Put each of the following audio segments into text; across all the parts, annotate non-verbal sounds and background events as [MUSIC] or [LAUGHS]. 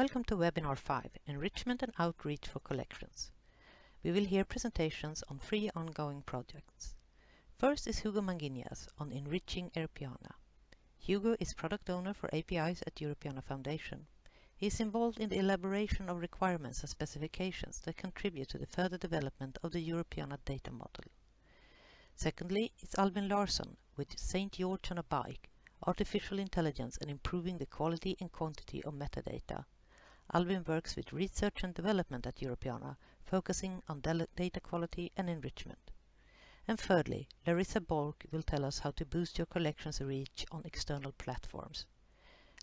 Welcome to webinar 5, Enrichment and Outreach for Collections. We will hear presentations on three ongoing projects. First is Hugo Manguinhas on enriching Europeana. Hugo is product owner for APIs at Europeana Foundation. He is involved in the elaboration of requirements and specifications that contribute to the further development of the Europeana data model. Secondly, it's Albin Larsson with St. George on a Bike, Artificial Intelligence and Improving the Quality and Quantity of Metadata. Albin works with research and development at Europeana, focusing on data quality and enrichment. And thirdly, Larissa Borck will tell us how to boost your collection's reach on external platforms.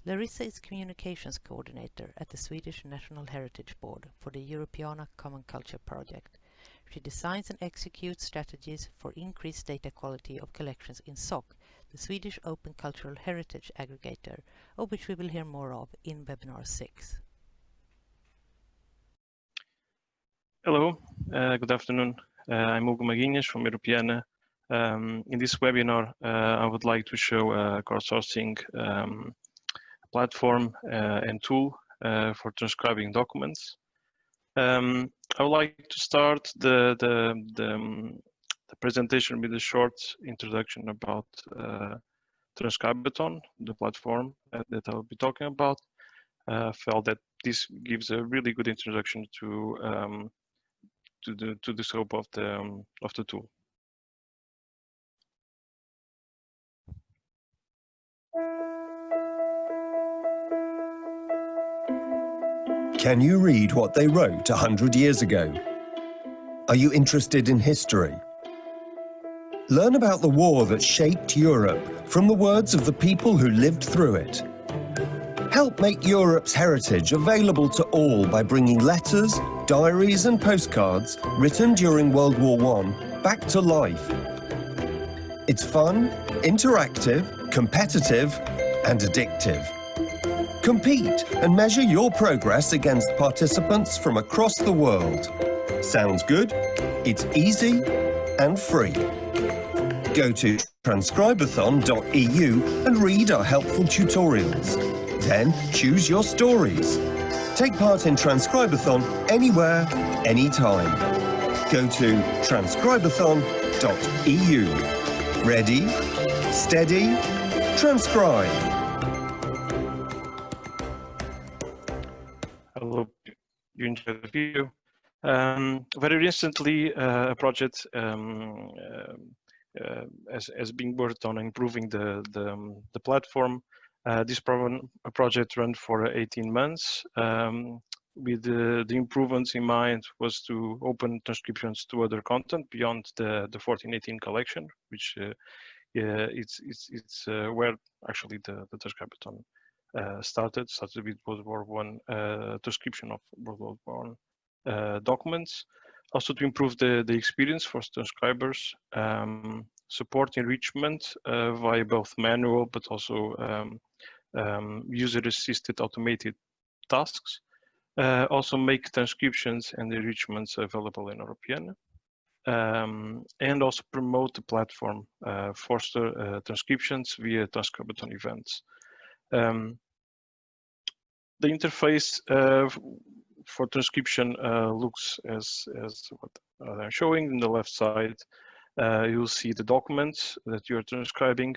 Larissa is Communications Coordinator at the Swedish National Heritage Board for the Europeana Common Culture Project. She designs and executes strategies for increased data quality of collections in SOC, the Swedish Open Cultural Heritage Aggregator, of which we will hear more of in webinar 6. Hello, uh, good afternoon. Uh, I'm Hugo Manguinhas from Europeana. Um, in this webinar, uh, I would like to show a crowdsourcing um, platform uh, and tool uh, for transcribing documents. Um, I would like to start the, the, the, um, the presentation with a short introduction about uh, Transcribathon, the platform that I'll be talking about. I felt that this gives a really good introduction to um, to the to the scope of the um, of the tool. Can you read what they wrote a hundred years ago? Are you interested in history? Learn about the war that shaped Europe from the words of the people who lived through it. Help make Europe's heritage available to all by bringing letters, diaries and postcards written during World War I back to life. It's fun, interactive, competitive and addictive. Compete and measure your progress against participants from across the world. Sounds good? It's easy and free. Go to transcribathon.eu and read our helpful tutorials. Then choose your stories. Take part in Transcribathon anywhere, anytime. Go to transcribathon.eu. Ready, steady, transcribe. You enjoyed the video. Um, very recently, uh, a project um, uh, uh, has, has been worked on improving the, the, um, the platform uh, this program, project ran for 18 months. Um, with the, the, improvements in mind was to open transcriptions to other content beyond the, the 1418 collection, which uh, yeah, it's it's it's uh, where actually the the Transcribathon uh, started. Started with World War One uh, transcription of World War One uh, documents. Also to improve the the experience for transcribers, um, support enrichment uh, via both manual but also um, um, user-assisted automated tasks. Uh, also make transcriptions and enrichments available in Europeana. Um, and also promote the platform, uh, foster uh, transcriptions via Transcribathon events. Um, the interface uh, for transcription uh, looks as, as what I'm showing in the left side. Uh, you'll see the documents that you're transcribing.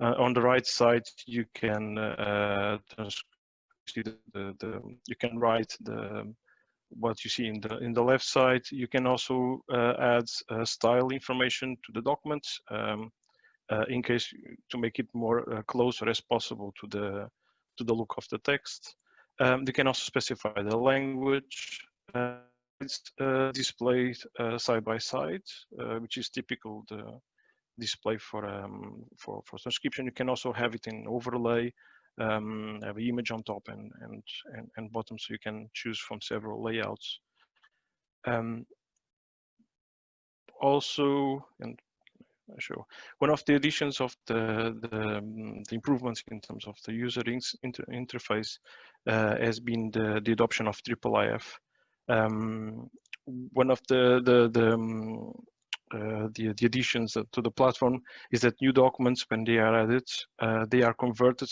Uh, on the right side, you can uh, see the, the, the, you can write the what you see in the in the left side. You can also uh, add uh, style information to the document um, uh, in case to make it more uh, closer as possible to the to the look of the text. Um, you can also specify the language. it's displayed side by side, which is typical the display for um, for for transcription. You can also have it in overlay, um, have an image on top and and and, and bottom, so you can choose from several layouts. Um, also, and show one of the additions of the the, um, the improvements in terms of the user inter interface uh, has been the the adoption of IIIF. Um, one of the the the um, uh, the, the additions to the platform is that new documents, when they are added, uh, they are converted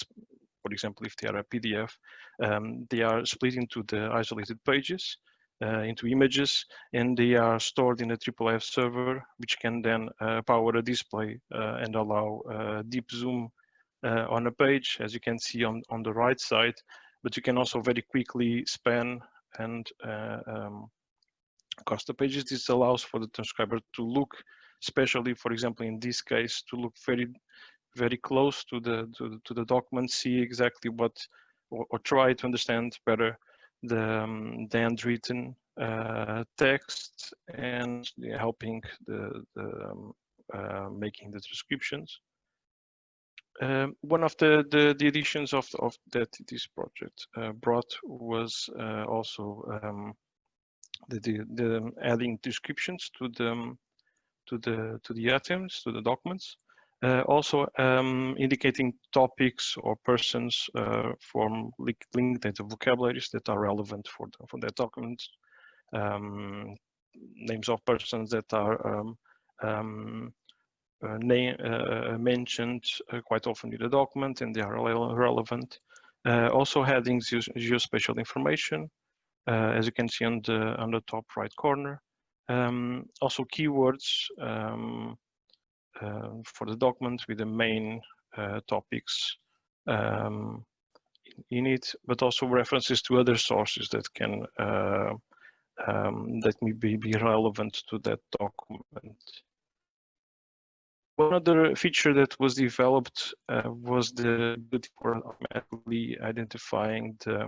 for example, if they are a PDF, um, they are split into the isolated pages, uh, into images, and they are stored in a IIIF server, which can then uh, power a display uh, and allow deep zoom on a page, as you can see on, on the right side, but you can also very quickly span and um, the pages. This allows for the transcriber to look, especially, for example, in this case, to look very very close to the to the, to the document, see exactly what, or, or try to understand better the, um, the handwritten uh, text and helping the, the um, uh, making the transcriptions. Um, one of the, the, the additions of, of that this project uh, brought was uh, also um, the, the, the, adding descriptions to the um, to the to the items to the documents uh, also um, indicating topics or persons uh, from linked data vocabularies that are relevant for, the, for that document. Um, names of persons that are um, um uh, name, uh, mentioned uh, quite often in the document and they are relevant. Uh, also headings geospatial information, as you can see on the, on the top right corner. Um, also keywords, um, um, for the document with the main uh, topics um, in it, but also references to other sources that can uh, um, that may be, be relevant to that document. One other feature that was developed uh, was the ability for automatically identifying the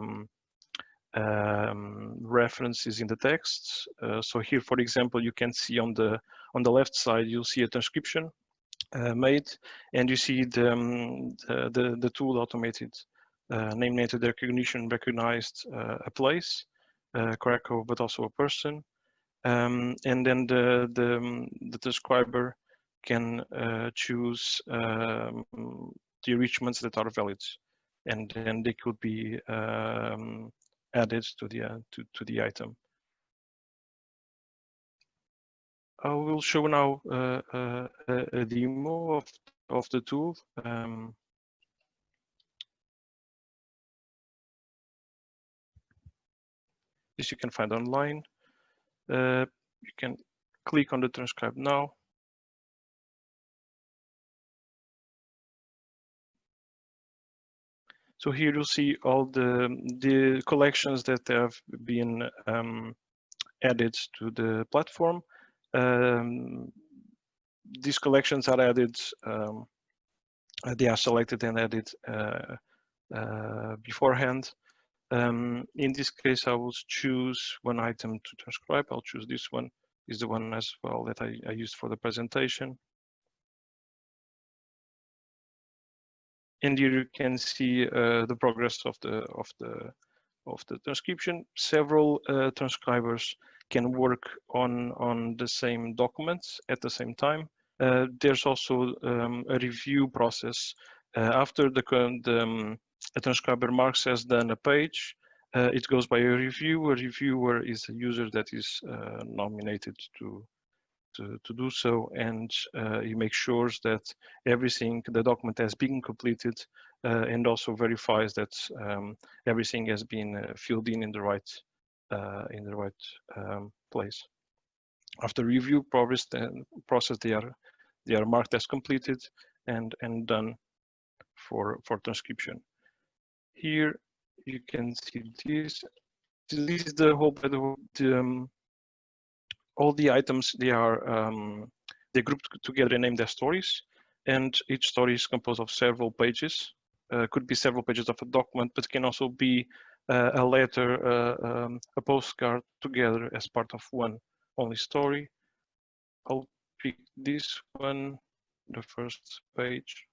um, references in the text. Uh, so here, for example, you can see on the on the left side, you'll see a transcription uh, made, and you see the, um, the, the, the, tool automated uh, name entity recognition recognized uh, a place, uh, Krakow, but also a person. Um, and then the, the, um, the transcriber can uh, choose um, the enrichments that are valid and then they could be um, added to the uh, to, to the item. I will show now uh, uh, a demo of, of the tool. Um, this you can find online. Uh, you can click on the transcribe now. So here you'll see all the, the collections that have been um, added to the platform um, these collections are added, um, uh, they are selected and added uh, uh, beforehand. Um, in this case, I will choose one item to transcribe. I'll choose this one, is the one as well that I, I used for the presentation. And here you can see uh, the progress of the of the of the transcription. Several uh, transcribers can work on, on the same documents at the same time. Uh, there's also um, a review process. After the, the um, transcriber marks has done a page, uh, it goes by a reviewer. A reviewer is a user that is uh, nominated to, to, to do so, and uh, he makes sure that everything, the document has been completed, uh, and also verifies that um, everything has been filled in in the right uh, in the right um, place. After review progress, then process they are they are marked as completed and and done for for transcription. Here you can see this. This is the whole the, um, all the items they are um, they grouped together and named as stories, and each story is composed of several pages. Uh, could be several pages of a document, but can also be uh, a letter, uh, um, a postcard together as part of one only story. I'll pick this one, the first page.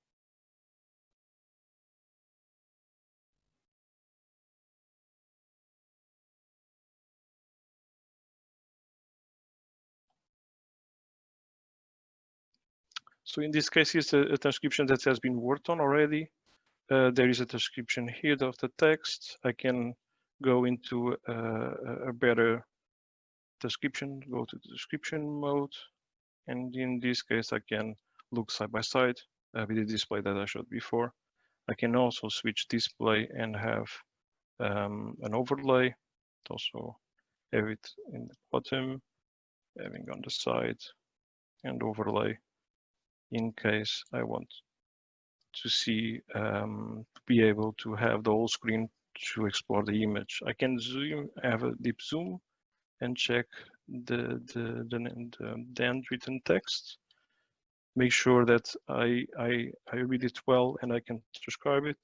So in this case, it's a, a, transcription that has been worked on already. Uh, there is a transcription here of the text. I can go into uh, a better description, go to the description mode. And in this case, I can look side by side uh, with the display that I showed before. I can also switch display and have um, an overlay. Also have it in the bottom, having on the side and overlay in case I want to see, um, to be able to have the whole screen to explore the image. I can zoom, have a deep zoom and check the, the, the, the, the handwritten text. Make sure that I, I, I read it well and I can transcribe it.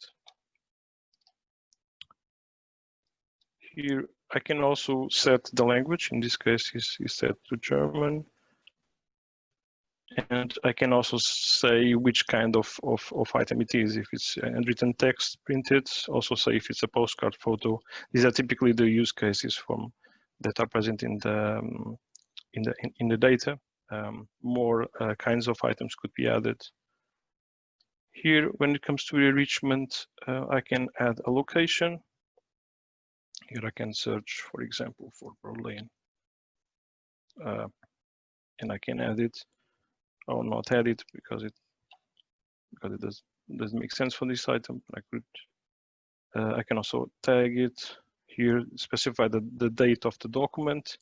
Here, I can also set the language. In this case, is, is set to German. And I can also say which kind of, of, of item it is. If it's handwritten text printed, also say if it's a postcard photo. These are typically the use cases from that are present in the um, in the in, in, the data. Um, more uh, kinds of items could be added. Here, when it comes to enrichment, uh, I can add a location. Here I can search, for example, for Berlin. Uh, and I can add it or not add it because it because it does doesn't make sense for this item. I could uh, I can also tag it here, specify the, the date of the document,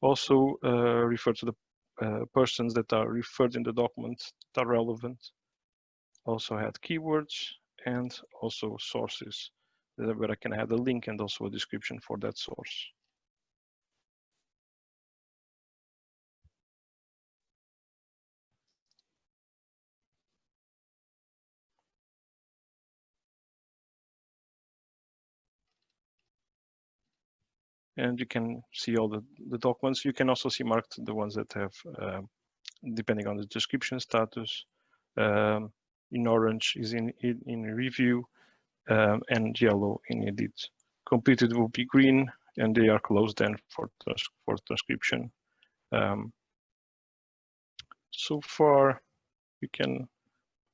also uh, refer to the uh, persons that are referred in the document that are relevant. Also add keywords and also sources where I can add a link and also a description for that source. And you can see all the, the documents. You can also see marked the ones that have, uh, depending on the description status, um, in orange is in, in, in review um, and yellow in edit. Completed will be green and they are closed then for, trans for transcription. Um, so far, we can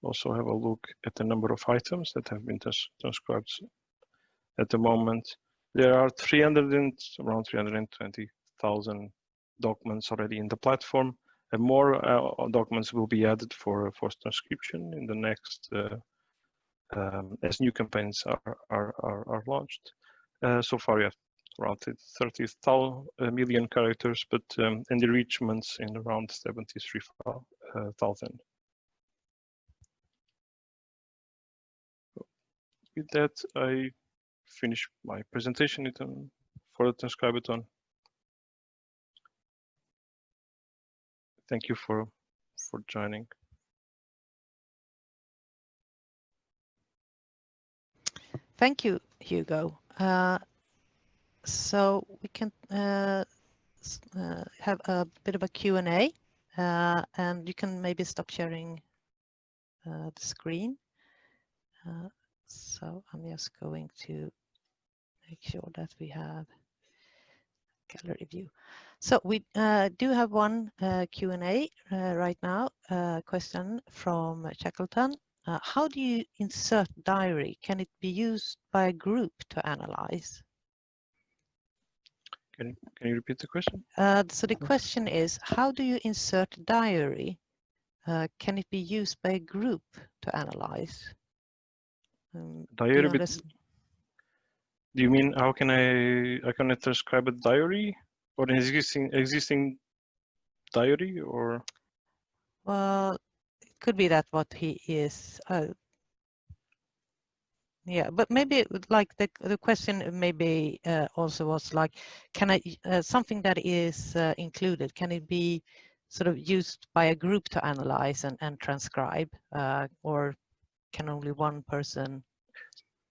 also have a look at the number of items that have been trans transcribed at the moment. There are 300 and around 320,000 documents already in the platform, and more uh, documents will be added for for transcription in the next uh, um, as new campaigns are are are, are launched. Uh, so far, we have around 30 uh, characters, but um, and enrichments in around 73,000. With that, I finish my presentation for the Transcribathon. Thank you for for joining. Thank you, Hugo. Uh, so we can uh, uh, have a bit of a Q&A uh, and you can maybe stop sharing uh, the screen. Uh, so I'm just going to make sure that we have gallery view. So we uh, do have one uh, Q&A uh, right now, uh, question from Shackleton. Uh, how do you insert diary? Can it be used by a group to analyze? Can, can you repeat the question? Uh, so the question is, how do you insert diary? can it be used by a group to analyze? Um, diary, do you mean how can I I can I transcribe a diary or an existing existing diary or? Well, it could be that what he is. Uh, yeah, but maybe like the the question maybe uh, also was like, can I uh, something that is uh, included? Can it be sort of used by a group to analyze and and transcribe, uh, or can only one person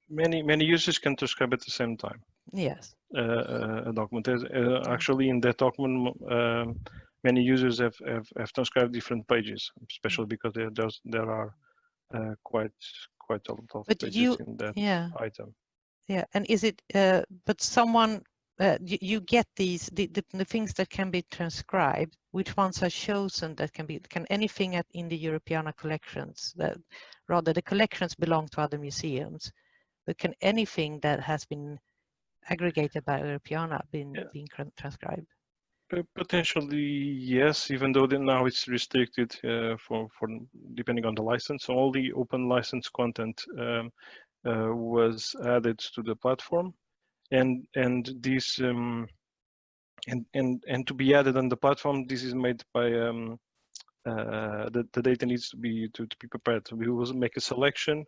many many users can transcribe at the same time. Yes. Uh, uh a document. Uh, actually, in that document, um, many users have, have, have transcribed different pages, especially mm. because there there's, there are uh, quite quite a lot of but pages you, in that yeah. item. Yeah, and is it? Uh, but someone uh, you, you, get these the, the, the, things that can be transcribed which ones are chosen that can be can anything at, in the Europeana collections that rather the collections belong to other museums but can anything that has been aggregated by Europeana been yeah. being transcribed? Potentially, yes, even though now it's restricted uh, for, for depending on the license. All the open license content um, uh, was added to the platform, and and this um, and and and to be added on the platform, this is made by um, uh, the the data needs to be to, to be prepared. We will make a selection.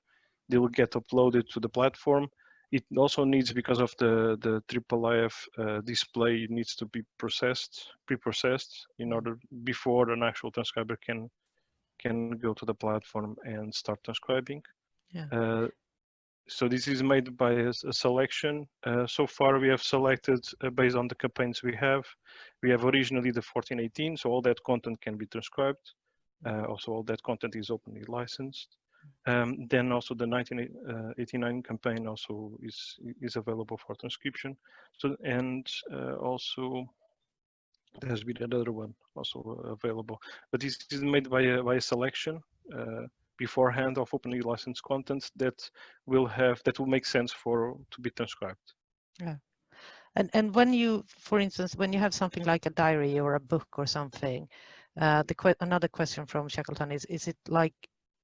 They will get uploaded to the platform, it also needs because of the the triple IF uh, display it needs to be processed pre-processed in order before an actual transcriber can can go to the platform and start transcribing. Yeah. uh, so this is made by a selection. Uh, so far we have selected uh, based on the campaigns we have we have originally the 1418 so all that content can be transcribed. Uh, also all that content is openly licensed um, then also the 1989 campaign also is is available for transcription. So and uh, also there's been another one also available, but this is made by a by a selection uh, beforehand of openly licensed content that will have that will make sense for to be transcribed. Yeah. And and when you, for instance, when you have something like a diary or a book or something, uh, the que another question from Shackleton is: Is it like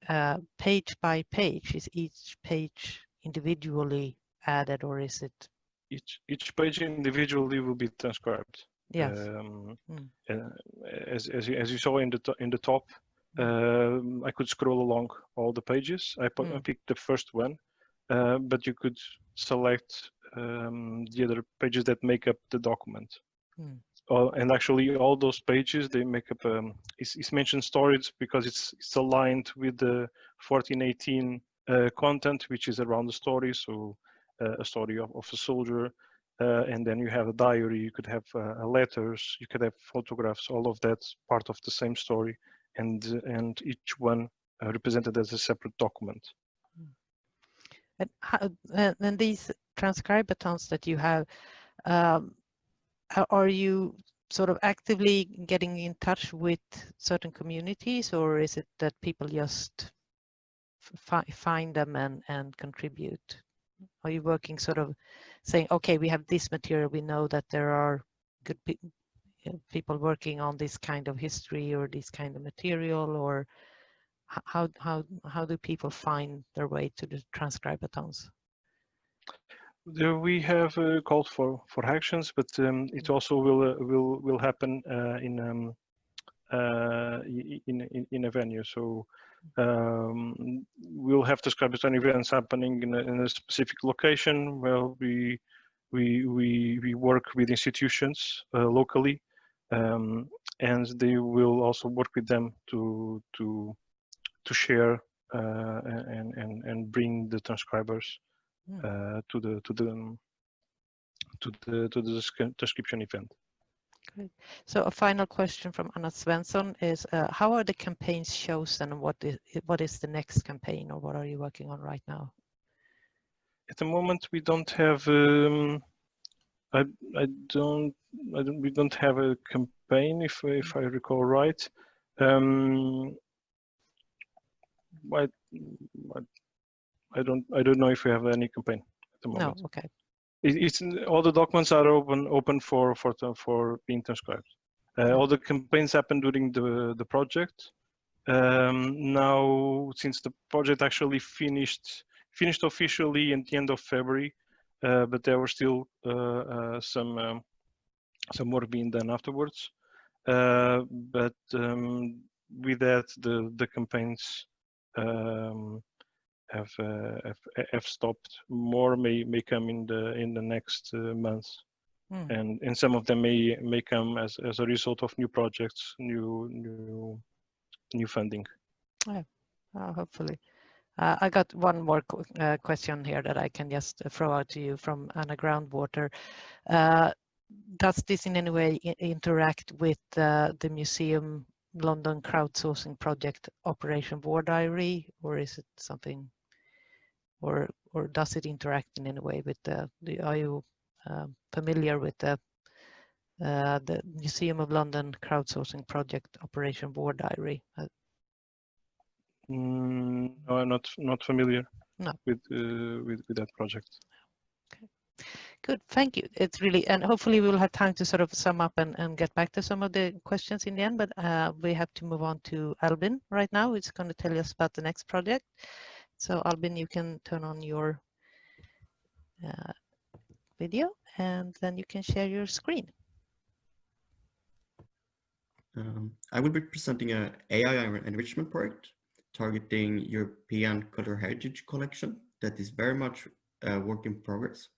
uh, page by page? Is each page individually added, or is it? Each each page individually will be transcribed. Yes. Um, Mm. uh, as as you, as you saw in the to- in the top, um, I could scroll along all the pages. I, pu- I Mm. picked the first one, uh, but you could select um, the other pages that make up the document. Mm. Oh, and actually, all those pages they make up. Um, it's, it's mentioned storage because it's it's aligned with the 1418 uh, content, which is around the story. So uh, a story of, of a soldier, uh, and then you have a diary. You could have uh, letters. You could have photographs. All of that part of the same story, and and each one uh, represented as a separate document. And, how, and these Transcribathons that you have, um, are you sort of actively getting in touch with certain communities, or is it that people just fi- find them and and contribute? Are you working sort of saying, okay, we have this material, we know that there are good pe- people working on this kind of history or this kind of material, or how how how do people find their way to the Transcribathons? We have uh, called for for actions, but um, it also will uh, will will happen uh, in um, uh, in, in in a venue. So um, we'll have describers events happening in a, in a specific location where we we we we work with institutions uh, locally, um, and they will also work with them to to to share uh, and and and bring the transcribers. Uh, to the to the to the to the description event. So a final question from Anna Svensson is, uh, how are the campaigns chosen and what is, what is the next campaign or what are you working on right now? At the moment, we don't have. Um, I I don't. I don't. We don't have a campaign, if if I recall right. Um, I, I, I don't. I don't know if we have any campaign at the moment. No, okay. It, it's all the documents are open open for for for being transcribed. Uh, all the campaigns happen during the the project. Um, now, since the project actually finished finished officially at the end of February, uh, but there were still uh, uh, some um, some work being done afterwards. Uh, but um, with that, the the campaigns um, have, uh, have have stopped. More may may come in the in the next uh, months, Hmm. and and some of them may may come as as a result of new projects, new new new funding. Uh, hopefully. Uh, I got one more qu- uh, question here that I can just throw out to you from Anna Groundwater. Uh, does this in any way i- interact with uh, the museum London crowdsourcing project Operation War Diary, or is it something, or or does it interact in any way with the? the are you um, familiar with the uh, the Museum of London crowdsourcing project Operation War Diary? Uh, Mm, no, I'm not not familiar No. with uh, with with that project. Okay, Good, thank you. It's really, and hopefully we will have time to sort of sum up and, and get back to some of the questions in the end, but uh, we have to move on to Albin right now, who's going to tell us about the next project. So Albin, you can turn on your uh, video and then you can share your screen. Um, I will be presenting a AI enrichment project targeting European Cultural Heritage Collection that is very much a work in progress.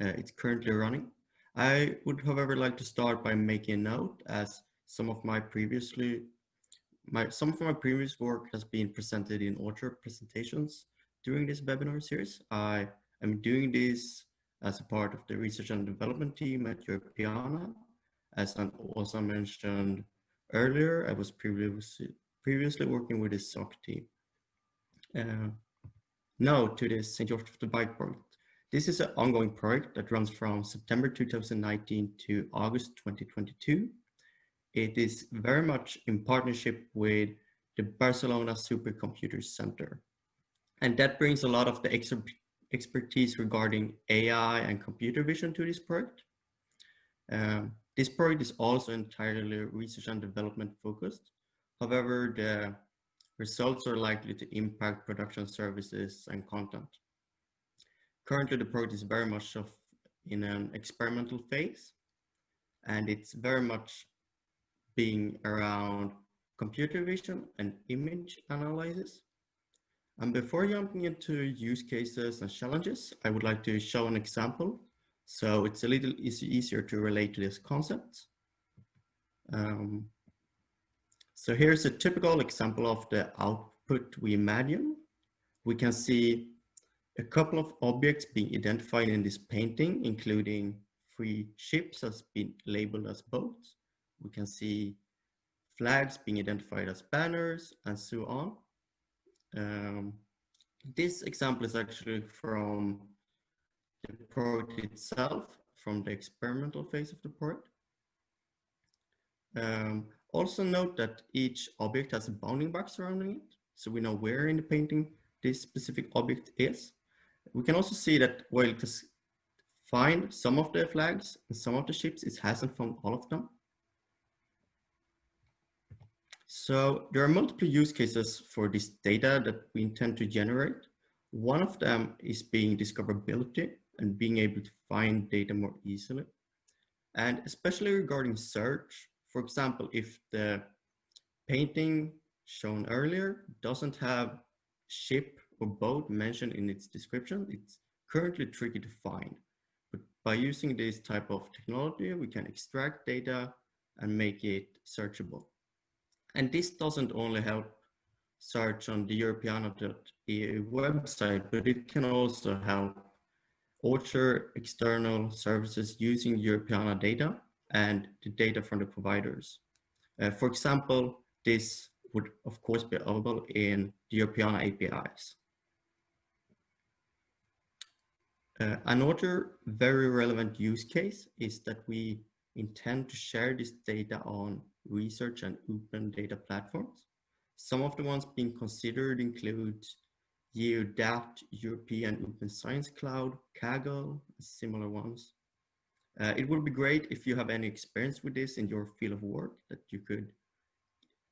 Uh, it's currently running. I would, however, like to start by making a note as some of my previously my some of my previous work has been presented in author presentations during this webinar series. I am doing this as a part of the research and development team at Europeana. As I also mentioned earlier, I was previously previously working with the SOC team. Uh, now to the St. George of the Bike project. This is an ongoing project that runs from September 2019 to August 2022. It is very much in partnership with the Barcelona Supercomputer Center. And that brings a lot of the ex expertise regarding AI and computer vision to this project. Um, this project is also entirely research and development focused. However, the results are likely to impact production services and content. Currently, the project is very much of in an experimental phase, and it's very much being around computer vision and image analysis. And before jumping into use cases and challenges, I would like to show an example. So it's a little easier to relate to this concept. Um, so here's a typical example of the output we imagine. We can see a couple of objects being identified in this painting, including three ships has been labeled as boats. We can see flags being identified as banners and so on. Um, this example is actually from the project itself, from the experimental phase of the project. Um, also note that each object has a bounding box surrounding it, so we know where in the painting this specific object is. We can also see that while it has found some of the flags and some of the ships, it hasn't found all of them. So there are multiple use cases for this data that we intend to generate. One of them is being discoverability and being able to find data more easily. And especially regarding search, for example, if the painting shown earlier doesn't have ship or boat mentioned in its description, it's currently tricky to find. But by using this type of technology, we can extract data and make it searchable. And this doesn't only help search on the Europeana.eu website, but it can also help author external services using Europeana data and the data from the providers. Uh, for example, this would of course be available in the Europeana APIs. Uh, another very relevant use case is that we intend to share this data on research and open data platforms. Some of the ones being considered include EUDAT, European Open Science Cloud, Kaggle, similar ones. Uh, it would be great if you have any experience with this in your field of work that you could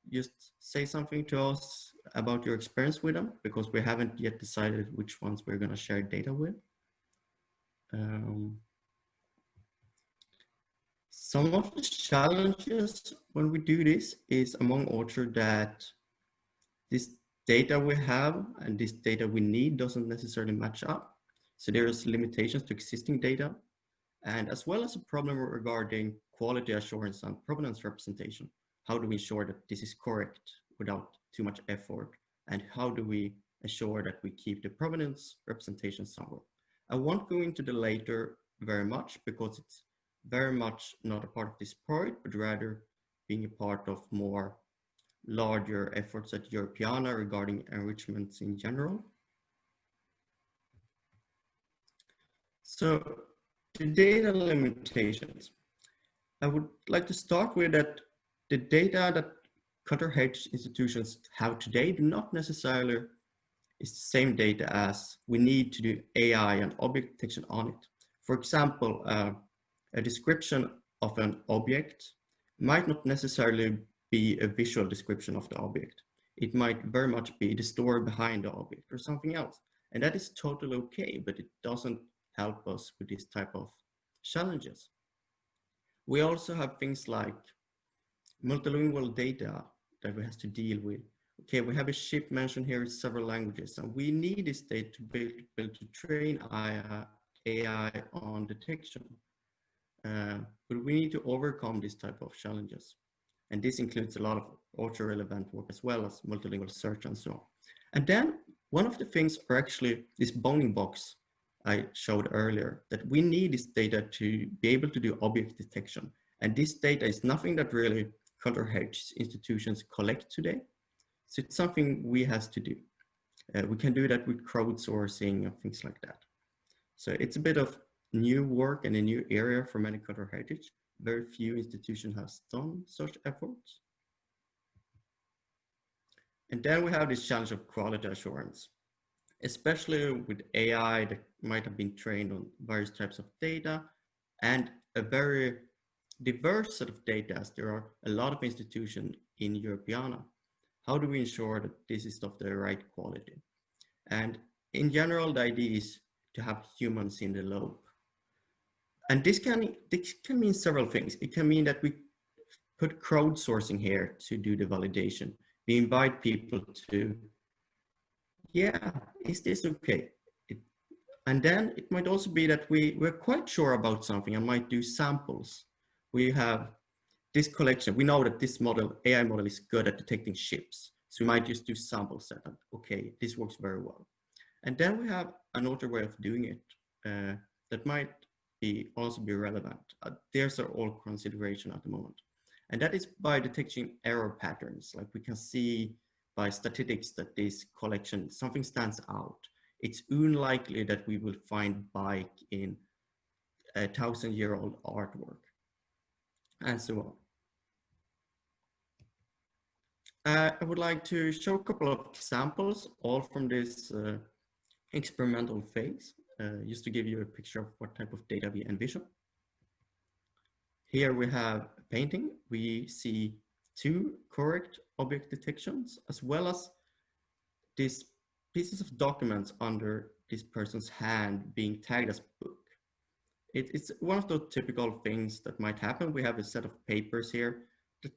just say something to us about your experience with them because we haven't yet decided which ones we're going to share data with. Um, some of the challenges when we do this is among author that this data we have and this data we need doesn't necessarily match up. So there's limitations to existing data and as well as a problem regarding quality assurance and provenance representation. How do we ensure that this is correct without too much effort? And how do we ensure that we keep the provenance representation somewhere? I won't go into the later very much because it's very much not a part of this project, but rather being a part of more larger efforts at Europeana regarding enrichments in general. So the data limitations. I would like to start with that the data that heritage institutions have today do not necessarily is the same data as we need to do AI and object detection on it. For example, uh, a description of an object might not necessarily be a visual description of the object. It might very much be the story behind the object or something else. And that is totally okay, but it doesn't help us with this type of challenges. We also have things like multilingual data that we have to deal with. Okay, we have a ship mentioned here in several languages, and we need this data to be able to train AI on detection. Uh, but we need to overcome this type of challenges. And this includes a lot of auto-relevant work as well as multilingual search and so on. And then one of the things are actually this bounding box I showed earlier, that we need this data to be able to do object detection. And this data is nothing that really cultural heritage institutions collect today. So it's something we has to do. Uh, we can do that with crowdsourcing and things like that. So it's a bit of new work and a new area for cultural heritage. Very few institutions have done such efforts. And then we have this challenge of quality assurance, especially with AI that might have been trained on various types of data and a very diverse set of data as there are a lot of institutions in Europeana. How do we ensure that this is of the right quality? And in general, the idea is to have humans in the loop. And this can, this can mean several things. It can mean that we put crowdsourcing here to do the validation. We invite people to, yeah, is this okay? It, and then it might also be that we, we're quite sure about something and might do samples. We have this collection. We know that this model, AI model is good at detecting ships. So we might just do sample setup. Okay, this works very well. And then we have another way of doing it uh, that might be also be relevant. Uh, there's are all consideration at the moment. And that is by detecting error patterns. Like we can see by statistics that this collection, something stands out. It's unlikely that we will find bike in a thousand year old artwork and so on. Uh, I would like to show a couple of examples, all from this uh, experimental phase uh, just to give you a picture of what type of data we envision. Here we have a painting. We see two correct object detections as well as these pieces of documents under this person's hand being tagged as book. It, it's one of the typical things that might happen. We have a set of papers here that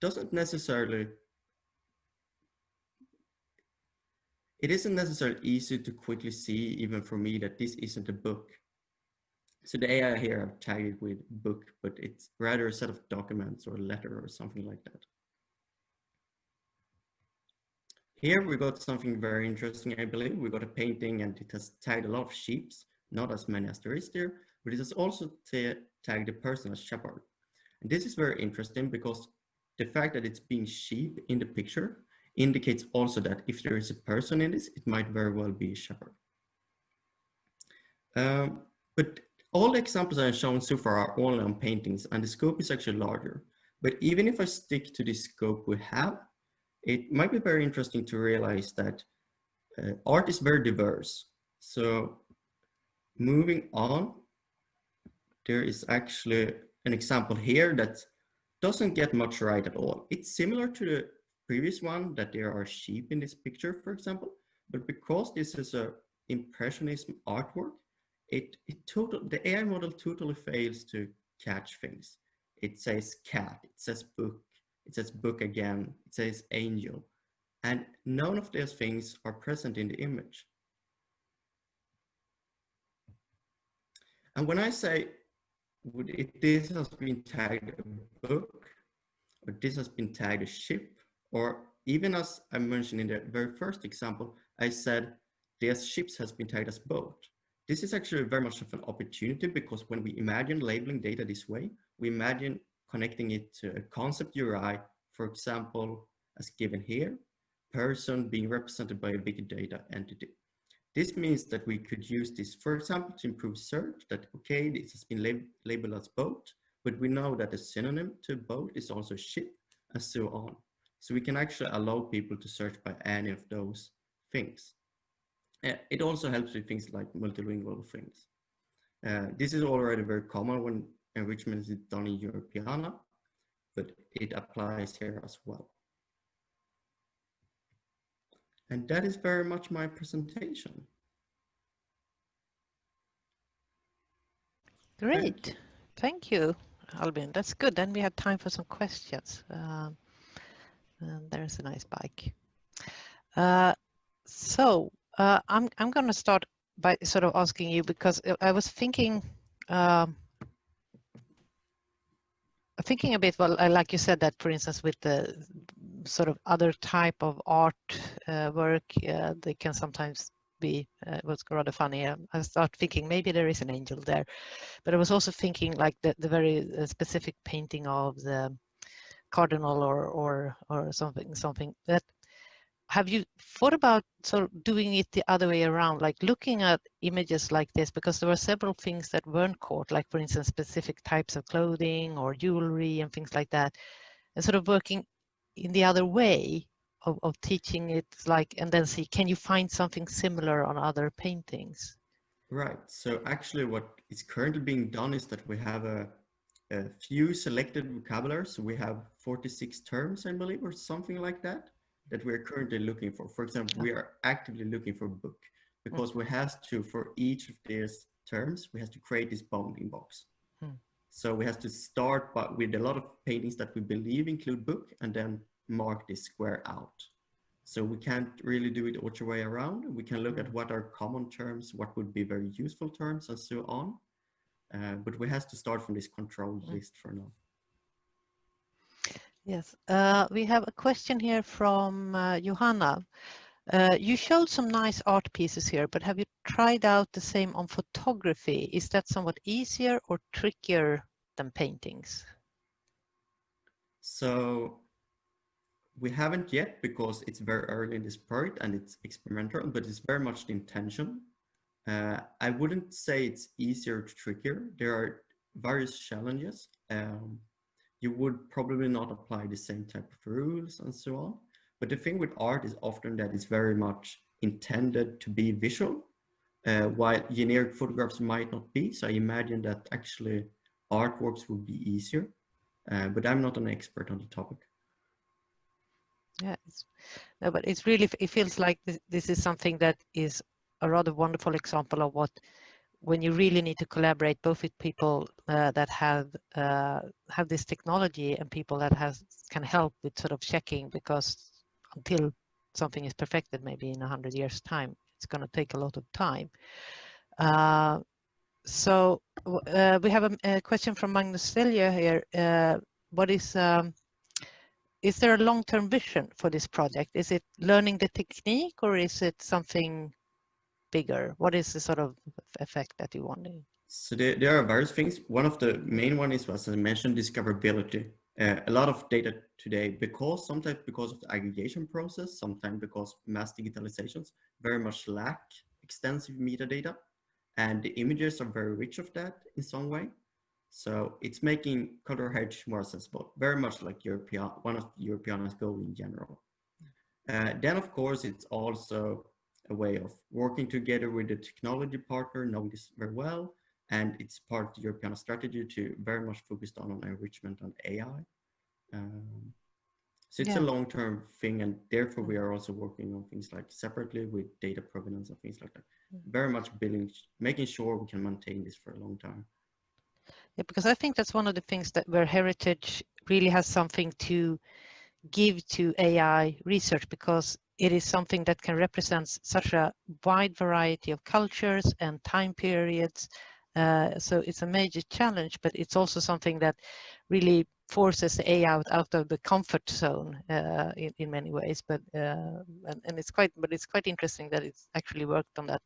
doesn't necessarily It isn't necessarily easy to quickly see, even for me, that this isn't a book. So the AI here I've tagged it with book, but it's rather a set of documents or a letter or something like that. Here we got something very interesting, I believe. We got a painting and it has tagged a lot of sheep, not as many as there is there, but it has also tagged a person as shepherd. And this is very interesting because the fact that it's being sheep in the picture indicates also that if there is a person in this, it might very well be a shepherd. Um, but all the examples I've shown so far are only on paintings and the scope is actually larger. But even if I stick to the scope we have, it might be very interesting to realize that uh, art is very diverse. So moving on, there is actually an example here that doesn't get much right at all. It's similar to the previous one that there are sheep in this picture, for example. But because this is a impressionism artwork, it, it total, the AI model totally fails to catch things. It says cat, it says book, it says book again, it says angel. And none of those things are present in the image. And when I say would it, this has been tagged a book, or this has been tagged a ship, or even as I mentioned in the very first example, I said their ships has been tagged as boat. This is actually very much of an opportunity because when we imagine labeling data this way, we imagine connecting it to a concept URI, for example, as given here, person being represented by a Wikidata entity. This means that we could use this, for example, to improve search that, okay, this has been lab labeled as boat, but we know that a synonym to boat is also ship and so on. So we can actually allow people to search by any of those things. Uh, it also helps with things like multilingual things. Uh, this is already very common when enrichment is done in Europeana, but it applies here as well. And that is very much my presentation. Great. Thank you, Albin. That's good. Then we have time for some questions. Um, and there's a nice bike. Uh, so uh, I'm I'm going to start by sort of asking you because I was thinking. Um, thinking a bit well like you said that for instance with the sort of other type of art uh, work uh, they can sometimes be uh, was rather funny i start thinking maybe there is an angel there but i was also thinking like the, the very uh, specific painting of the cardinal or or or something something that have you thought about sort of doing it the other way around like looking at images like this? Because there were several things that weren't caught like for instance specific types of clothing or jewelry and things like that and sort of working in the other way of, of teaching it like and then see can you find something similar on other paintings? Right. So actually what is currently being done is that we have a, a few selected vocabularies we have 46 terms i believe or something like that that we're currently looking for. For example, we are actively looking for book because we have to, for each of these terms, we have to create this bounding box. Hmm. So we have to start by, with a lot of paintings that we believe include book and then mark this square out. So we can't really do it other way around. We can look at what are common terms, what would be very useful terms and so on. Uh, but we have to start from this control list for now. Yes, uh, we have a question here from uh, Johanna. Uh, you showed some nice art pieces here, but have you tried out the same on photography? Is that somewhat easier or trickier than paintings? So we haven't yet because it's very early in this project and it's experimental, but it's very much the intention. Uh, I wouldn't say it's easier or trickier. There are various challenges. Um, you would probably not apply the same type of rules and so on. But the thing with art is often that it's very much intended to be visual, uh, while generic photographs might not be. So I imagine that actually artworks would be easier, uh, but I'm not an expert on the topic. Yeah, no, but it's really, it feels like this, this is something that is a rather wonderful example of what when you really need to collaborate both with people uh, that have uh, have this technology and people that has can help with sort of checking because until something is perfected maybe in a hundred years time it's going to take a lot of time. Uh, so uh, we have a, a, question from Magnus Selja here uh, what is um, is there a long-term vision for this project? Is it learning the technique or is it something bigger? What is the sort of effect that you want? So there, there are various things. One of the main one is, as I mentioned, discoverability. Uh, a lot of data today, because sometimes because of the aggregation process, sometimes because mass digitalizations, very much lack extensive metadata. And the images are very rich of that in some way. So it's making color heritage more accessible, very much like European, one of Europeana's goal in general. Uh, then, of course, it's also a way of working together with the technology partner, knowing this very well. And it's part of the European strategy to very much focused on, on enrichment and AI. Um, so it's yeah. a long-term thing, and therefore we are also working on things like separately with data provenance and things like that. Mm-hmm. Very much building, making sure we can maintain this for a long time. Yeah, because I think that's one of the things that where heritage really has something to give to AI research because it is something that can represent such a wide variety of cultures and time periods. Uh, so it's a major challenge, but it's also something that really forces the AI out, out of the comfort zone uh, in, in many ways. But uh, and, and it's quite, but it's quite interesting that it's actually worked on that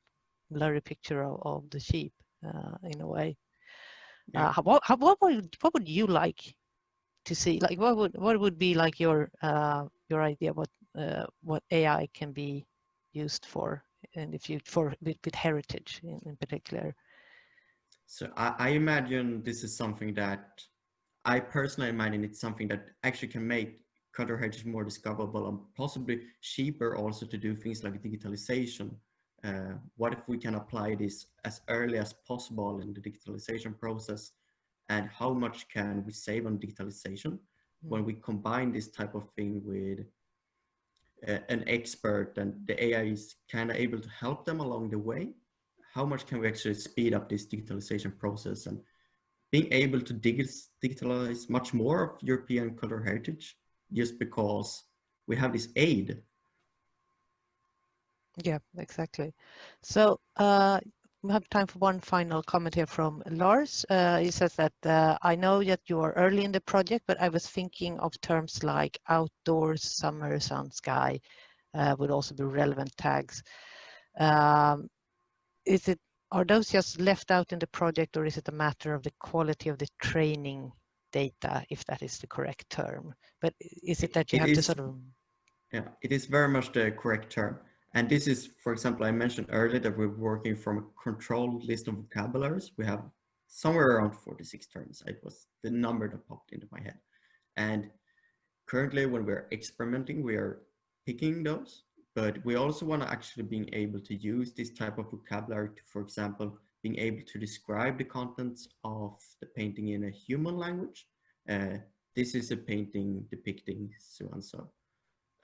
blurry picture of, of the sheep uh, in a way. Yeah. Uh, what, how, what would what would you like to see? Like what would what would be like your uh, your idea what what AI can be used for and if you for with, with heritage in, in particular. So I, I imagine this is something that I personally imagine it's something that actually can make color heritage more discoverable and possibly cheaper also to do things like digitalization. uh, what if we can apply this as early as possible in the digitalization process and how much can we save on digitalization mm. when we combine this type of thing with uh, an expert and the AI is kind of able to help them along the way how much can we actually speed up this digitalization process and being able to digitalize much more of European cultural heritage just because we have this aid. Yeah, exactly. So uh, we have time for one final comment here from Lars. Uh, he says that uh, I know that you are early in the project, but I was thinking of terms like outdoors, summer, sun, sky uh, would also be relevant tags. Um, is it are those just left out in the project or is it a matter of the quality of the training data, if that is the correct term? But is it that you it have is, to sort of... Yeah, it is very much the correct term. And this is, for example, I mentioned earlier that we're working from a controlled list of vocabularies. We have somewhere around 46 terms. It was the number that popped into my head. And currently when we're experimenting, we are picking those but we also want to actually being able to use this type of vocabulary to, for example, being able to describe the contents of the painting in a human language. Uh, this is a painting depicting so and so.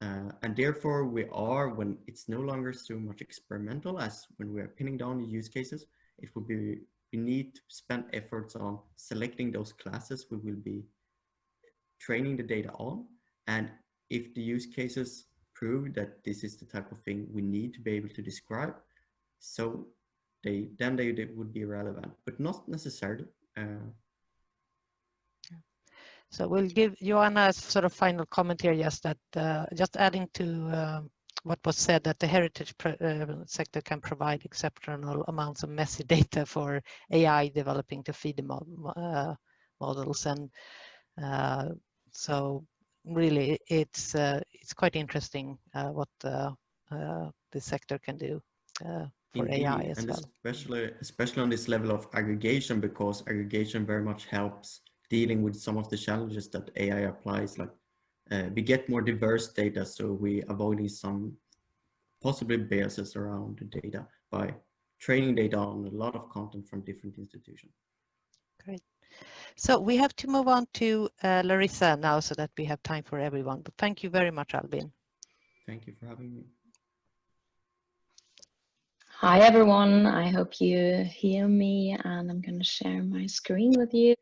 Uh, and therefore we are, when it's no longer so much experimental as when we are pinning down the use cases, it will be, we need to spend efforts on selecting those classes we will be training the data on. And if the use cases prove that this is the type of thing we need to be able to describe. So they then they, they would be relevant, but not necessarily. Uh, so we'll give Joanna a sort of final comment here, just that uh, just adding to uh, what was said that the heritage uh, sector can provide exceptional amounts of messy [LAUGHS] data for AI developing to feed the mod uh, models and uh, so really it's uh, it's quite interesting uh, what uh, the sector can do for Indeed. AI as and well. Especially, especially on this level of aggregation, because aggregation very much helps dealing with some of the challenges that AI applies. Like uh, we get more diverse data, so we avoiding some possibly biases around the data by training data on a lot of content from different institutions. Great. So we have to move on to uh, Larissa now so that we have time for everyone. But thank you very much, Albin. Thank you for having me. Hi, everyone. I hope you hear me and I'm going to share my screen with you.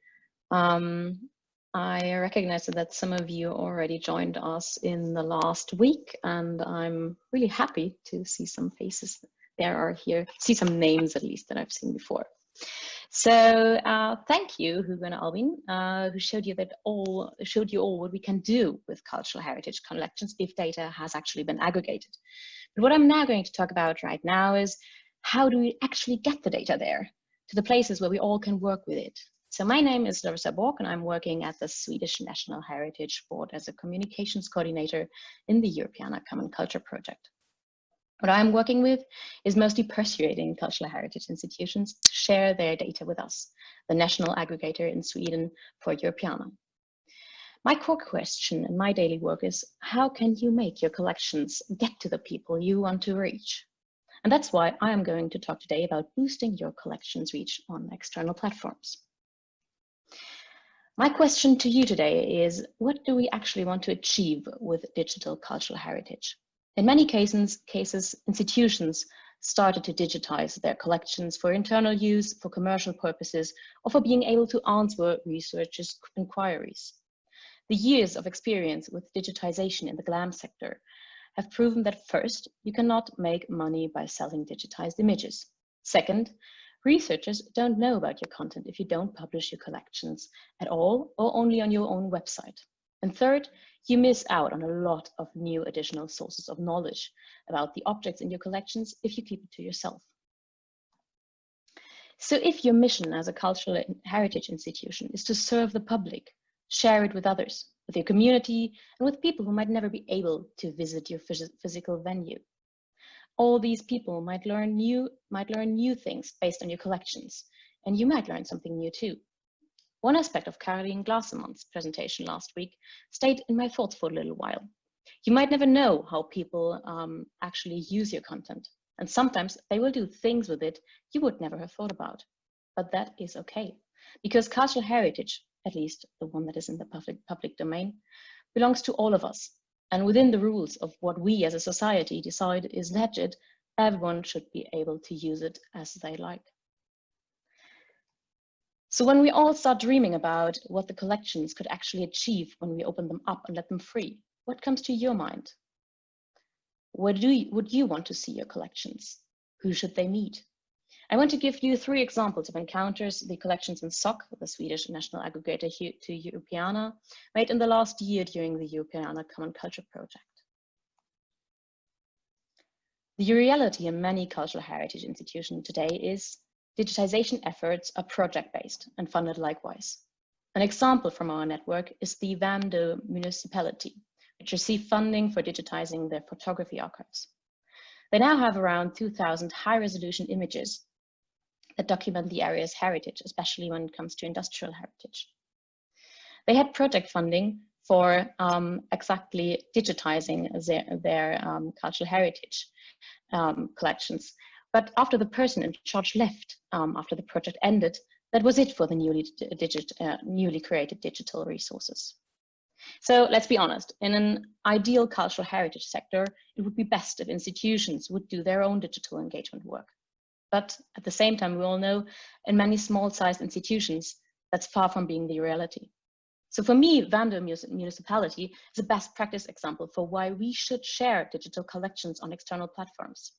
Um, I recognize that some of you already joined us in the last week and I'm really happy to see some faces there are here, see some names at least that I've seen before. So uh, thank you, Hugo and Albin, uh, who showed you that all showed you all what we can do with cultural heritage collections if data has actually been aggregated. But what I'm now going to talk about right now is how do we actually get the data there to the places where we all can work with it. So my name is Larissa Borck and I'm working at the Swedish National Heritage Board as a communications coordinator in the Europeana Common Culture Project. What I'm working with is mostly persuading cultural heritage institutions to share their data with us, the national aggregator in Sweden for Europeana. My core question in my daily work is how can you make your collections get to the people you want to reach? And that's why I am going to talk today about boosting your collections reach on external platforms. My question to you today is, what do we actually want to achieve with digital cultural heritage? In many cases, cases, institutions started to digitize their collections for internal use, for commercial purposes, or for being able to answer researchers' inquiries. The years of experience with digitization in the GLAM sector have proven that first, you cannot make money by selling digitized images. Second, researchers don't know about your content if you don't publish your collections at all or only on your own website. And third, you miss out on a lot of new additional sources of knowledge about the objects in your collections if you keep it to yourself. So if your mission as a cultural heritage institution is to serve the public, share it with others, with your community, and with people who might never be able to visit your phys physical venue. All these people might learn new might learn new things based on your collections, and you might learn something new too. One aspect of Caroline Glasemann's presentation last week stayed in my thoughts for a little while. You might never know how people um, actually use your content. And sometimes they will do things with it you would never have thought about. But that is okay, because cultural heritage, at least the one that is in the public, public domain, belongs to all of us. And within the rules of what we as a society decide is legit, everyone should be able to use it as they like. So when we all start dreaming about what the collections could actually achieve when we open them up and let them free, what comes to your mind? Where do you, would you want to see your collections? Who should they meet? I want to give you three examples of encounters the collections in SOC, the Swedish national aggregator to Europeana, made in the last year during the Europeana Common Culture Project. The reality in many cultural heritage institutions today is digitization efforts are project-based and funded likewise. An example from our network is the Värmdö municipality, which received funding for digitizing their photography archives. They now have around 2,000 high-resolution images that document the area's heritage, especially when it comes to industrial heritage. They had project funding for um, exactly digitizing their, their um, cultural heritage um, collections. But after the person in charge left, um, after the project ended, that was it for the newly, digit, uh, newly created digital resources. So let's be honest, in an ideal cultural heritage sector, it would be best if institutions would do their own digital engagement work. But at the same time, we all know in many small-sized institutions, that's far from being the reality. So for me, Värmdö Municipality is a best practice example for why we should share digital collections on external platforms.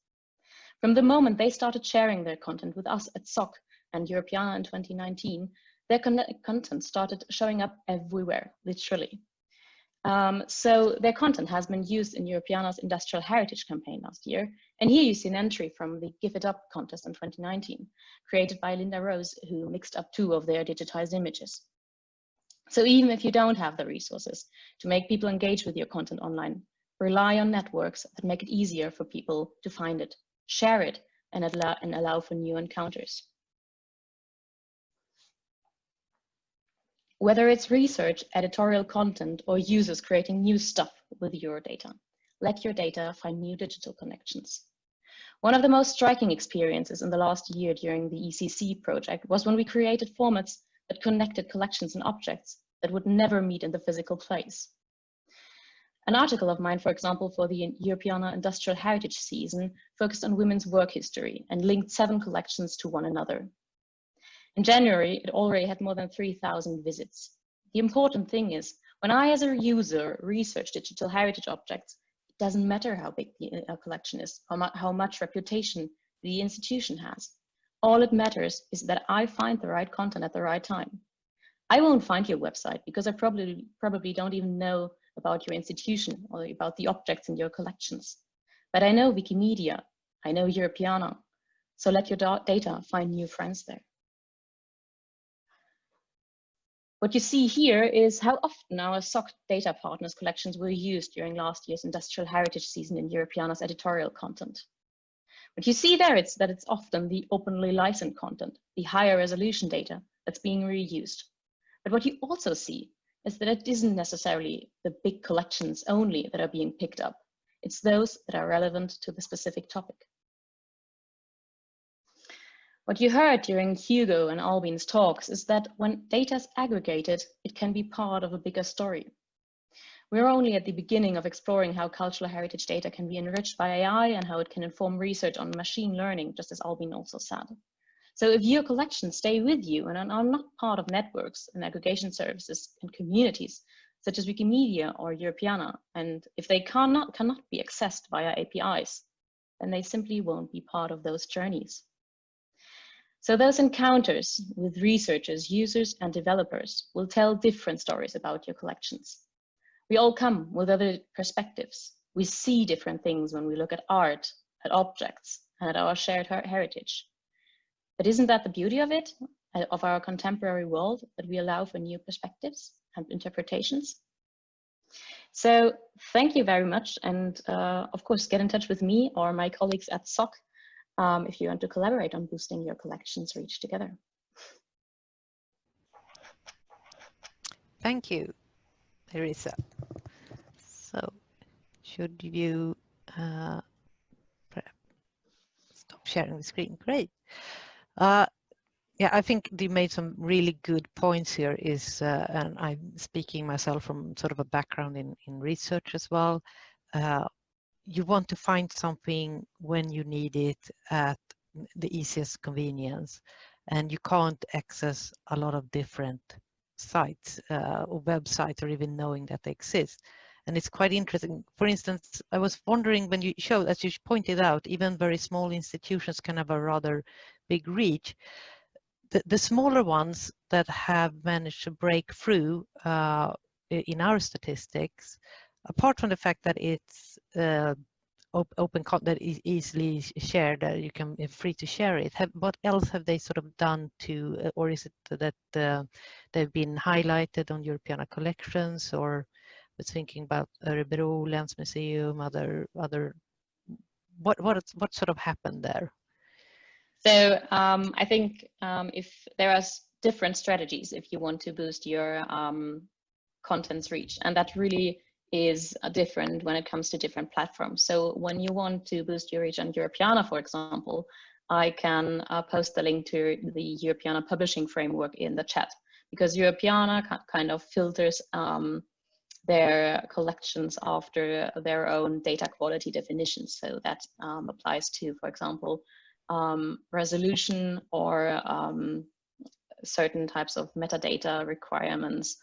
From the moment they started sharing their content with us at SOC and Europeana in 2019, their con content started showing up everywhere, literally. Um, so their content has been used in Europeana's Industrial Heritage campaign last year. And here you see an entry from the GIF It Up contest in 2019, created by Linda Rose, who mixed up two of their digitized images. So even if you don't have the resources to make people engage with your content online, rely on networks that make it easier for people to find it, share it, and and allow for new encounters. Whether it's research, editorial content, or users creating new stuff with your data, let your data find new digital connections. One of the most striking experiences in the last year during the ECC project was when we created formats that connected collections and objects that would never meet in the physical place. An article of mine, for example, for the Europeana Industrial Heritage season focused on women's work history and linked seven collections to one another. In January, it already had more than 3,000 visits. The important thing is, when I as a user research digital heritage objects, it doesn't matter how big the uh, collection is, how, mu how much reputation the institution has. All it matters is that I find the right content at the right time. I won't find your website because I probably, probably don't even know about your institution or about the objects in your collections. But I know Wikimedia, I know Europeana, so let your data find new friends there. What you see here is how often our SOC data partners collections were used during last year's industrial heritage season in Europeana's editorial content. What you see there is that it's often the openly licensed content, the higher resolution data that's being reused. But what you also see is that it isn't necessarily the big collections only that are being picked up. It's those that are relevant to the specific topic. What you heard during Hugo and Albin's talks is that when data is aggregated, it can be part of a bigger story. We're only at the beginning of exploring how cultural heritage data can be enriched by AI and how it can inform research on machine learning, just as Albin also said. So if your collections stay with you and are not part of networks and aggregation services and communities, such as Wikimedia or Europeana, and if they cannot, cannot be accessed via APIs, then they simply won't be part of those journeys. So those encounters with researchers, users, and developers will tell different stories about your collections. We all come with other perspectives. We see different things when we look at art, at objects, and at our shared her heritage. But isn't that the beauty of it, of our contemporary world, that we allow for new perspectives and interpretations? So thank you very much. And uh, of course, get in touch with me or my colleagues at SOC um, if you want to collaborate on boosting your collections reach together. Thank you, Larissa. So should you uh, sharing the screen. Great. Uh, yeah, I think you made some really good points here is, uh, and I'm speaking myself from sort of a background in, in research as well. Uh, you want to find something when you need it at the easiest convenience and you can't access a lot of different sites uh, or websites or even knowing that they exist. And it's quite interesting. For instance, I was wondering when you showed, as you pointed out, even very small institutions can have a rather big reach. The, the smaller ones that have managed to break through uh, in our statistics, apart from the fact that it's uh, op open that is easily shared, that you can uh, free to share it. Have, what else have they sort of done to, uh, or is it that uh, they've been highlighted on Europeana collections, or was thinking about Örebro Länsmuseum, other other. What what what sort of happened there? So um, I think um, if there are different strategies if you want to boost your um, content's reach, and that really is different when it comes to different platforms. So when you want to boost your reach on Europeana, for example, I can uh, post the link to the Europeana publishing framework in the chat because Europeana kind of filters um, their collections after their own data quality definitions. So that um, applies to, for example, um, resolution or um, certain types of metadata requirements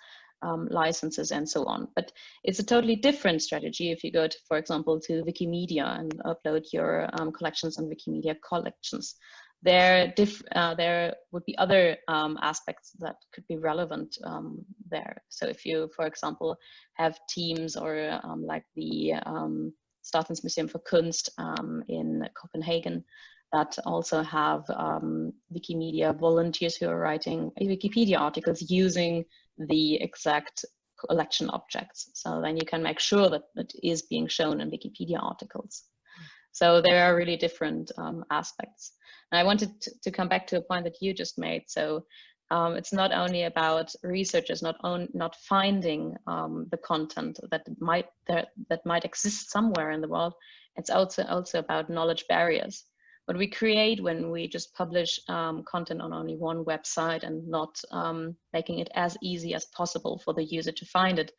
um, licenses and so on. But it's a totally different strategy if you go to, for example, to Wikimedia and upload your um, collections on Wikimedia collections. There, uh, there would be other um, aspects that could be relevant um, there. So if you, for example, have teams or um, like the um, Statens Museum for Kunst in Copenhagen, that also have um, Wikimedia volunteers who are writing Wikipedia articles using the exact collection objects. So then you can make sure that it is being shown in Wikipedia articles. So there are really different um, aspects. And I wanted to, come back to a point that you just made. So um, it's not only about researchers not on, not finding um, the content that might that, that might exist somewhere in the world. It's also also about knowledge barriers what we create when we just publish um, content on only one website and not um, making it as easy as possible for the user to find it,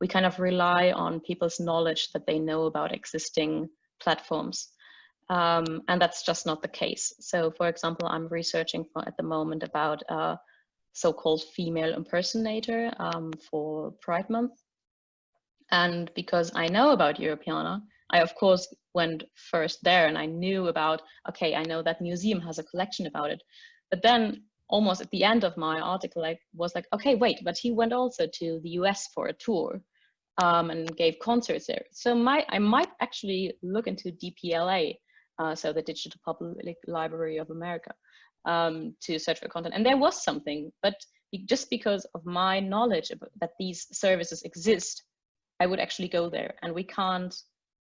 we kind of rely on people's knowledge that they know about existing platforms. Um, and that's just not the case. So for example, I'm researching for, at the moment about a so-called female impersonator um, for Pride Month. And because I know about Europeana, I of course went first there and I knew about, okay, I know that museum has a collection about it. But then almost at the end of my article, I was like, okay, wait, but he went also to the US for a tour um, and gave concerts there. So my, I might actually look into DPLA, uh, so the Digital Public Library of America, um, to search for content. And there was something, but just because of my knowledge that these services exist, I would actually go there and we can't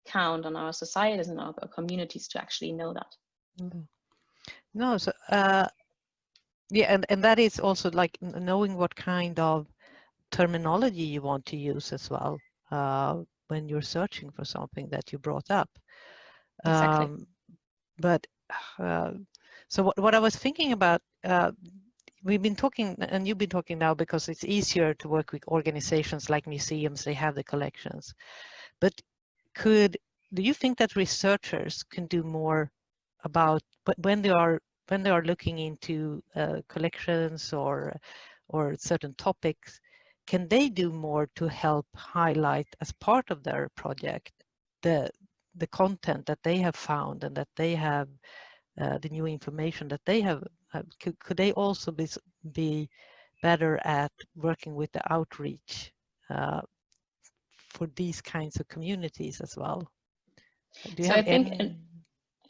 count on our societies and our, communities to actually know that. Mm-hmm. No, so uh, yeah, and, and that is also like knowing what kind of terminology you want to use as well uh, when you're searching for something that you brought up. Exactly. Um, but uh, so what, what I was thinking about, uh, we've been talking, and you've been talking now because it's easier to work with organizations like museums, they have the collections. But could do you think that researchers can do more about when they are when they are looking into uh, collections or or certain topics can they do more to help highlight as part of their project the the content that they have found and that they have uh, the new information that they have, have could, could they also be be better at working with the outreach uh, for these kinds of communities as well? so I think, any...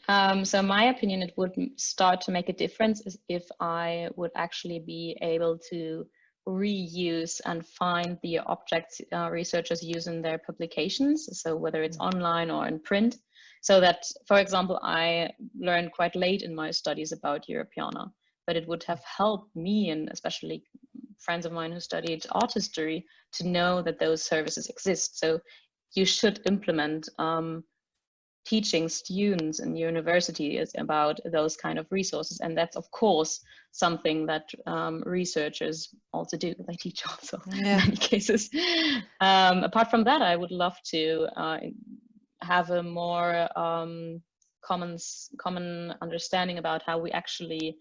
um, so my opinion, it would start to make a difference if I would actually be able to reuse and find the objects uh, researchers use in their publications. So whether it's mm. online or in print. So that, for example, I learned quite late in my studies about Europeana, but it would have helped me and especially friends of mine who studied art history to know that those services exist. So you should implement um, teaching students in universities about those kind of resources. And that's of course something that um, researchers also do. They teach also [LAUGHS] Yeah. in many cases. Um, apart from that, I would love to uh, have a more um, common common understanding about how we actually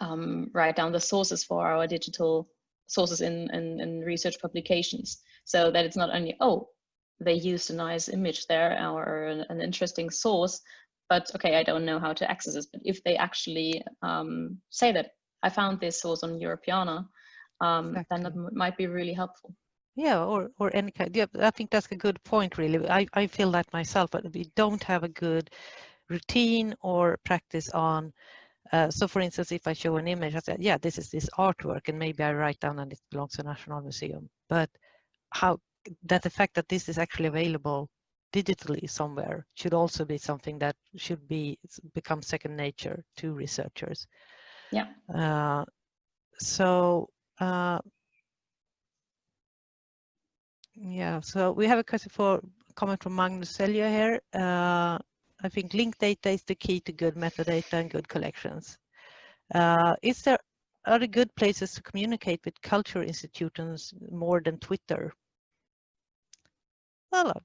um, write down the sources for our digital sources in, in, in research publications so that it's not only oh they used a nice image there or an, an interesting source but okay i don't know how to access this but if they actually um, say that i found this source on europeana um, then that might be really helpful Yeah, or or any kind. Yeah, I think that's a good point. Really, I I feel that myself. But we don't have a good routine or practice on. Uh, so, for instance, if I show an image, I say, "Yeah, this is this artwork," and maybe I write down and it belongs to National Museum. But how that the fact that this is actually available digitally somewhere should also be something that should be become second nature to researchers. Yeah. Uh, so. Uh, yeah, so we have a question for comment from Magnus Selja here. Uh, I think linked data is the key to good metadata and good collections. Uh, is there other good places to communicate with culture institutions more than Twitter? Well,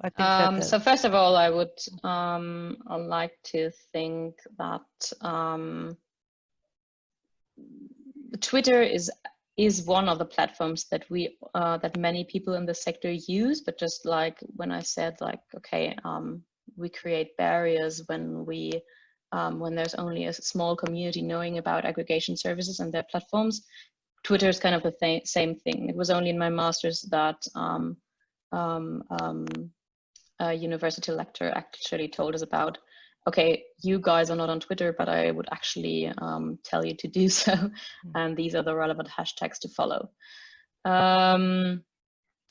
I think Um, uh, so first of all, I would um, I like to think that um, Twitter is is one of the platforms that we uh, that many people in the sector use. But just like when I said, like, okay, um, we create barriers when we um, when there's only a small community knowing about aggregation services and their platforms. Twitter is kind of the th same thing. It was only in my master's that um, um, um, a university lecturer actually told us about okay you guys are not on twitter but i would actually um, tell you to do [LAUGHS] so and these are the relevant hashtags to follow um,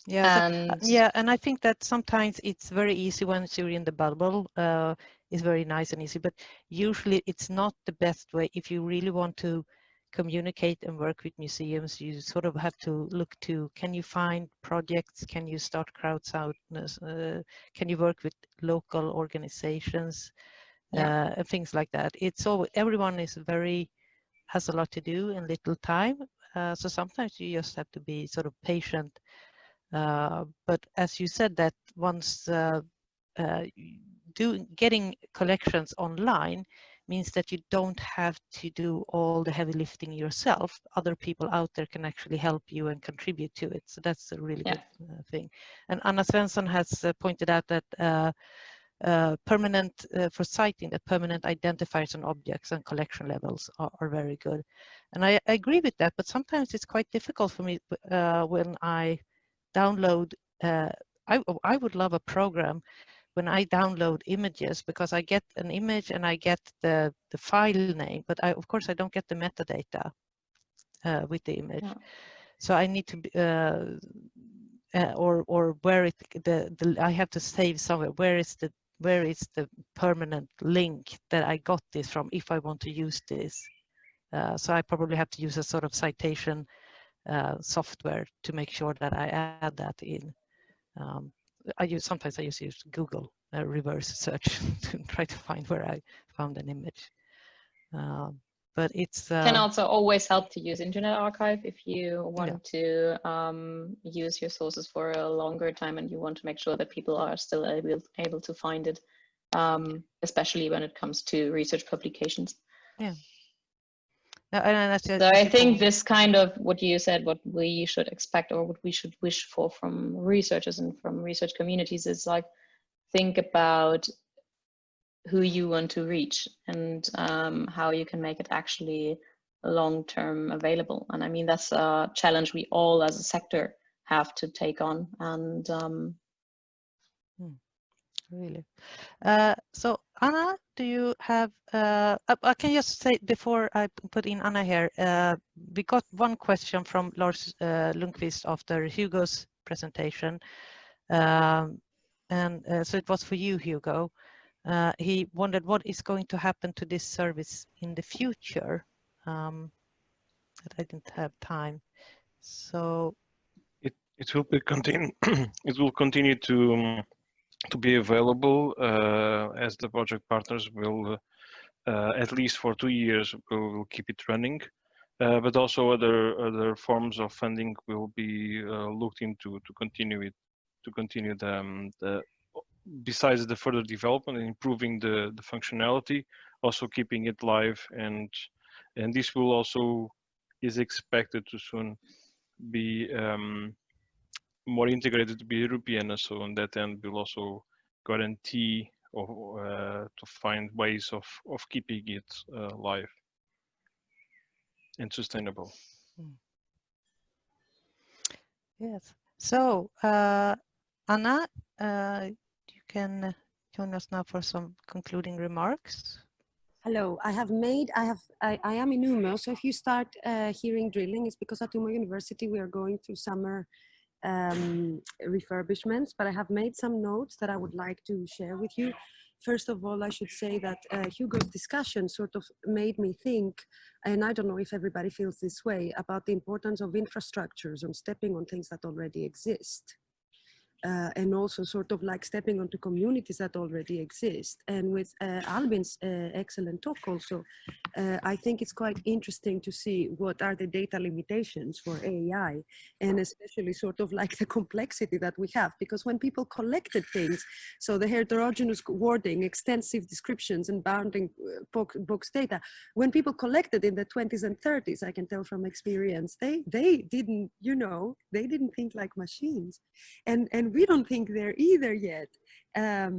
yeah, and Uh, yeah, and I think that sometimes it's very easy once you're in the bubble. Uh, it's very nice and easy, but usually it's not the best way. If you really want to communicate and work with museums, you sort of have to look to, can you find projects? Can you start crowdsourcing? Uh, can you work with local organizations? Yeah. Uh, and things like that. It's all, everyone is very, has a lot to do and little time. Uh, so sometimes you just have to be sort of patient but as you said that once uh, uh, do, getting collections online means that you don't have to do all the heavy lifting yourself. Other people out there can actually help you and contribute to it. So that's a really Yeah. good uh, thing. And Anna Svensson has uh, pointed out that uh, uh, permanent uh, for citing that permanent identifiers on objects and collection levels are, are very good. And I, I agree with that, but sometimes it's quite difficult for me uh, when I download, uh, I, I would love a program when I download images because I get an image and I get the, the file name, but I, of course I don't get the metadata uh, with the image. Yeah. So I need to, be, uh, uh, or or where it the, the I have to save somewhere. Where is the where is the permanent link that I got this from if I want to use this? Uh, so I probably have to use a sort of citation uh, software to make sure that I add that in. Um, I use sometimes I just use Google uh, reverse search [LAUGHS] to try to find where I found an image. Um, but it's uh, can also always help to use internet archive if you want to um, use your sources for a longer time and you want to make sure that people are still able, able to find it um, especially when it comes to research publications uh, and that's, So that's I think this kind of what you said, what we should expect or what we should wish for from researchers and from research communities is like think about who you want to reach and um, how you can make it actually long term available. And I mean that's a challenge we all as a sector have to take on. And um, really. Uh, so Anna, do you have, uh, I, I can just say before I put in Anna here, uh, we got one question from Lars uh, Lundqvist after Hugo's presentation. Um, and uh, so it was for you, Hugo. Uh, he wondered what is going to happen to this service in the future. Um, I didn't have time. So It it will be continue. [CLEARS THROAT] it will continue to um, to be available uh, as the project partners will uh, at least for two years will, keep it running. Uh, but also other other forms of funding will be uh, looked into to continue it to continue the, um, the besides the further development and improving the the functionality also keeping it live. And and this will also is expected to soon be um, more integrated to be European. So on that end, we'll also guarantee or uh, to find ways of of keeping it uh, live and sustainable. Yes. So, uh, Anna, uh, you can join us now for some concluding remarks. Hello, I have made, I have, I, I am in Umeå, so if you start uh, hearing drilling, it's because at Umeå University we are going through summer um, refurbishments, but I have made some notes that I would like to share with you. First of all, I should say that uh, Hugo's discussion sort of made me think, and I don't know if everybody feels this way, about the importance of infrastructures and stepping on things that already exist uh, and also sort of like stepping onto communities that already exist. And with uh, Albin's uh, excellent talk also, uh, I think it's quite interesting to see what are the data limitations for AI and especially sort of like [LAUGHS] the complexity that we have because when people collected things, so the heterogeneous wording, extensive descriptions and bounding uh, box, box data, when people collected in the 20s and 30s, I can tell from experience, they, they didn't, you know, they didn't think like machines. And, and we don't think they're either yet. Um,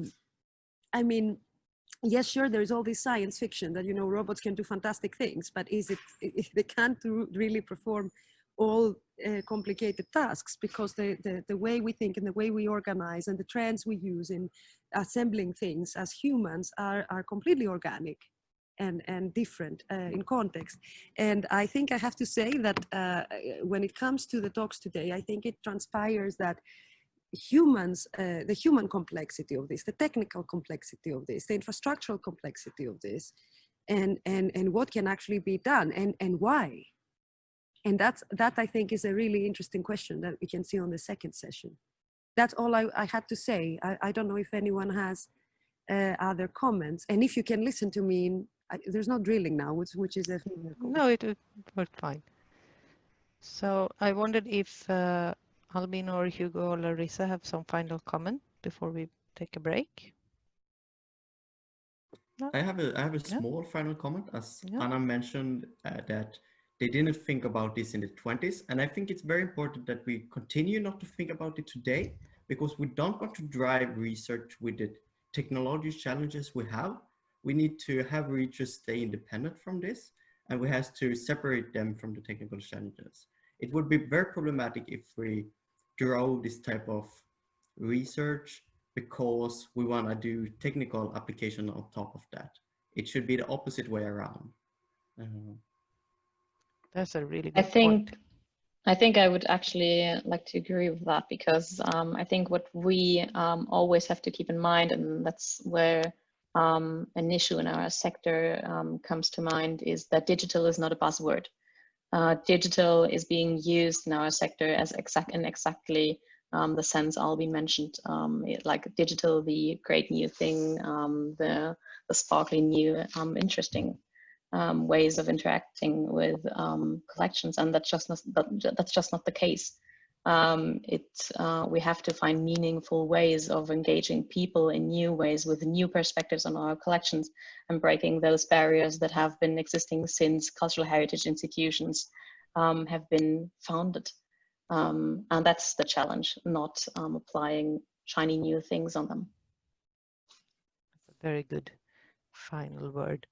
I mean, yes, sure, there's all this science fiction that, you know, robots can do fantastic things, but is it, if they can't really perform all uh, complicated tasks because the, the, the way we think and the way we organize and the trends we use in assembling things as humans are, are completely organic and, and different uh, in context. And I think I have to say that uh, when it comes to the talks today, I think it transpires that humans, uh, the human complexity of this, the technical complexity of this, the infrastructural complexity of this, and, and, and what can actually be done and, and why. And that's, that I think is a really interesting question that we can see on the second session. That's all I, I had to say. I, I don't know if anyone has uh, other comments. And if you can listen to me, in, I, there's no drilling now, which, which is a No, it, worked fine. So I wondered if uh, Albin or Hugo or Larissa have some final comment before we take a break? No? I have a I have a yeah. small final comment as yeah. Anna mentioned uh, that they didn't think about this in the 20s and I think it's very important that we continue not to think about it today because we don't want to drive research with the technology challenges we have. We need to have research stay independent from this and we have to separate them from the technical challenges. It would be very problematic if we grow this type of research because we want to do technical application on top of that. It should be the opposite way around. Uh, That's a really I think point. I think I would actually like to agree with that because um, I think what we um, always have to keep in mind, and that's where um, an issue in our sector um, comes to mind, is that digital is not a buzzword uh, digital is being used in our sector as exact in exactly um, the sense Albin mentioned, um, it, like digital, the great new thing, um, the, the sparkly new, um, interesting um, ways of interacting with um, collections, and that's just not, that, that's just not the case um, it, uh, we have to find meaningful ways of engaging people in new ways with new perspectives on our collections and breaking those barriers that have been existing since cultural heritage institutions um, have been founded. Um, and that's the challenge, not um, applying shiny new things on them. That's a very good final word.